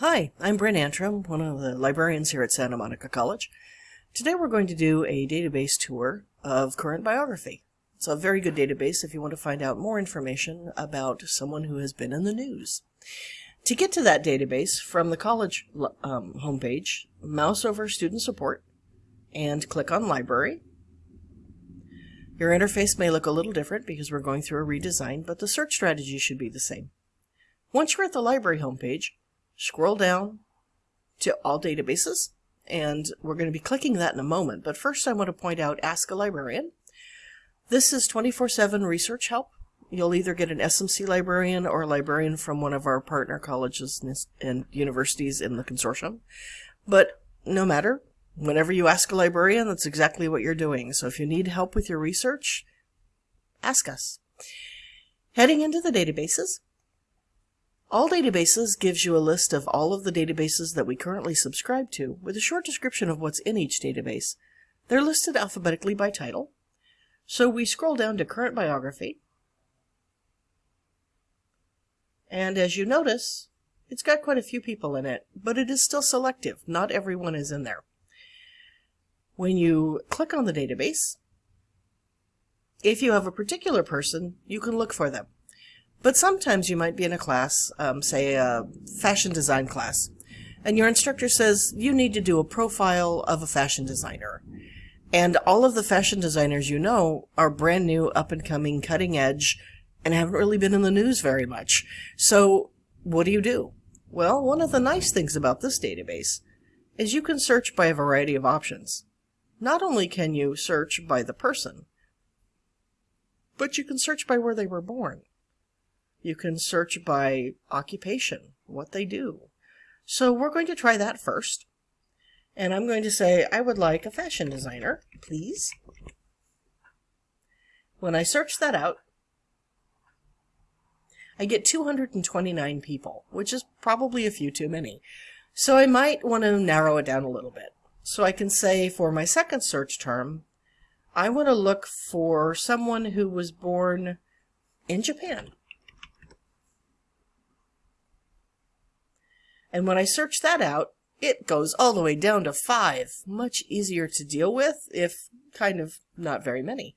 Hi, I'm Bryn Antrim, one of the librarians here at Santa Monica College. Today we're going to do a database tour of current biography. It's a very good database if you want to find out more information about someone who has been in the news. To get to that database from the college um, homepage, mouse over Student Support and click on Library. Your interface may look a little different because we're going through a redesign, but the search strategy should be the same. Once you're at the library homepage, scroll down to all databases, and we're going to be clicking that in a moment. But first I want to point out Ask a Librarian. This is 24-7 research help. You'll either get an SMC librarian or a librarian from one of our partner colleges and universities in the consortium. But no matter, whenever you ask a librarian, that's exactly what you're doing. So if you need help with your research, ask us. Heading into the databases, all Databases gives you a list of all of the databases that we currently subscribe to with a short description of what's in each database. They're listed alphabetically by title. So we scroll down to Current Biography. And as you notice, it's got quite a few people in it, but it is still selective. Not everyone is in there. When you click on the database, if you have a particular person, you can look for them. But sometimes you might be in a class, um, say a fashion design class, and your instructor says you need to do a profile of a fashion designer. And all of the fashion designers you know are brand new, up and coming, cutting edge, and haven't really been in the news very much. So what do you do? Well, one of the nice things about this database is you can search by a variety of options. Not only can you search by the person, but you can search by where they were born. You can search by occupation, what they do. So we're going to try that first. And I'm going to say, I would like a fashion designer, please. When I search that out, I get 229 people, which is probably a few too many. So I might want to narrow it down a little bit. So I can say for my second search term, I want to look for someone who was born in Japan. And when I search that out, it goes all the way down to five. Much easier to deal with, if kind of not very many.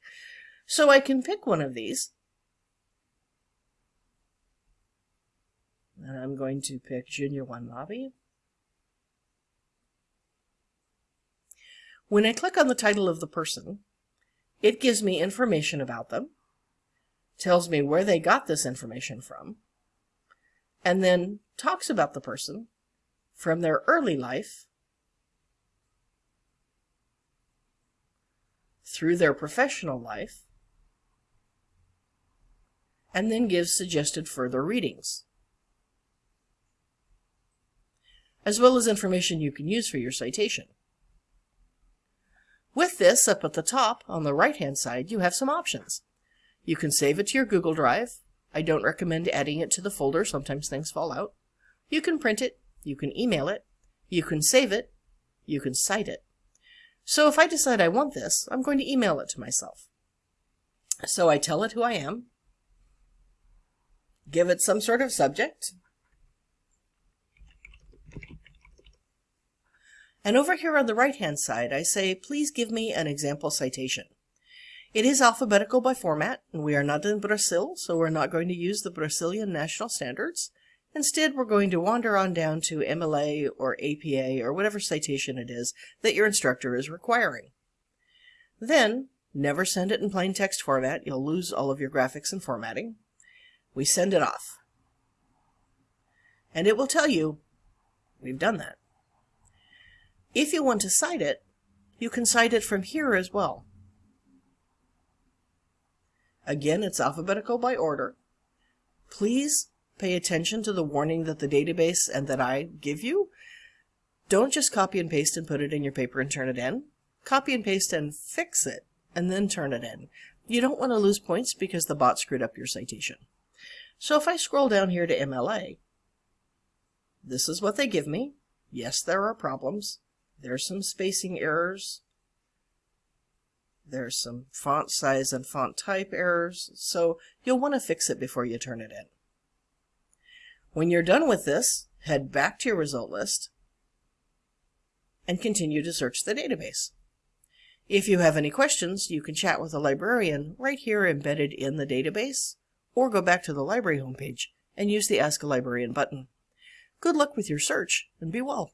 So I can pick one of these. And I'm going to pick Junya Watanabe. When I click on the title of the person, it gives me information about them, tells me where they got this information from, and then talks about the person from their early life through their professional life, and then gives suggested further readings, as well as information you can use for your citation. With this, up at the top, on the right-hand side, you have some options. You can save it to your Google Drive. I don't recommend adding it to the folder. Sometimes things fall out. You can print it, you can email it, you can save it, you can cite it. So if I decide I want this, I'm going to email it to myself. So I tell it who I am, give it some sort of subject, and over here on the right-hand side, I say, please give me an example citation. It is alphabetical by format, and we are not in Brazil, so we're not going to use the Brazilian national standards. Instead, we're going to wander on down to MLA or APA or whatever citation it is that your instructor is requiring. Then, never send it in plain text format. You'll lose all of your graphics and formatting. We send it off. And it will tell you, we've done that. If you want to cite it, you can cite it from here as well. Again, it's alphabetical by order. Please pay attention to the warning that the database and that I give you. Don't just copy and paste and put it in your paper and turn it in. Copy and paste and fix it and then turn it in. You don't want to lose points because the bot screwed up your citation. So if I scroll down here to MLA, this is what they give me. Yes, there are problems. There's some spacing errors. There's some font size and font type errors. So you'll want to fix it before you turn it in. When you're done with this, head back to your result list, and continue to search the database. If you have any questions, you can chat with a librarian right here embedded in the database, or go back to the library homepage and use the Ask a Librarian button. Good luck with your search and be well.